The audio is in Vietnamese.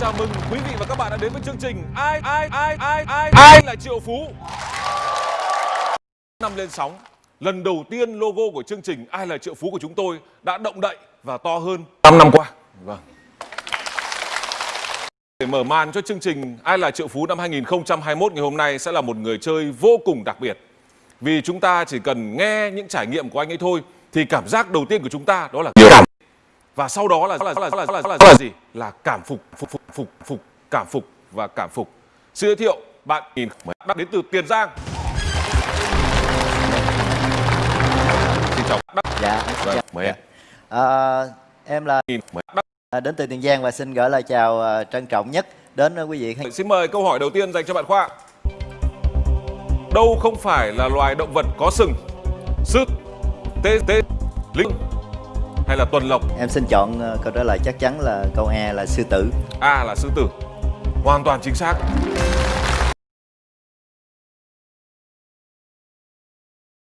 chào mừng quý vị và các bạn đã đến với chương trình Ai ai ai ai ai ai là triệu phú. Năm lên sóng, lần đầu tiên logo của chương trình Ai là triệu phú của chúng tôi đã động đậy và to hơn 5 năm qua. Vâng. Để mở màn cho chương trình Ai là triệu phú năm 2021 ngày hôm nay sẽ là một người chơi vô cùng đặc biệt. Vì chúng ta chỉ cần nghe những trải nghiệm của anh ấy thôi thì cảm giác đầu tiên của chúng ta đó là cảm và sau đó là là là là là, là, là gì? Là cảm phục phục phục phục phục cảm phục và cảm phục. Xin giới thiệu bạn nhìn đắc đến từ Tiền Giang. Xin chào đắc. Dạ, Vâng, dạ. mời em. À, em là à, đến từ Tiền Giang và xin gửi lời chào à, trân trọng nhất đến à, quý vị khán Xin mời câu hỏi đầu tiên dành cho bạn Khoa. Đâu không phải là loài động vật có sừng? Sứt, tê tê, linh hay là tuần lộc? Em xin chọn à, câu trả lời chắc chắn là câu A là sư tử. A là sư tử. Hoàn toàn chính xác.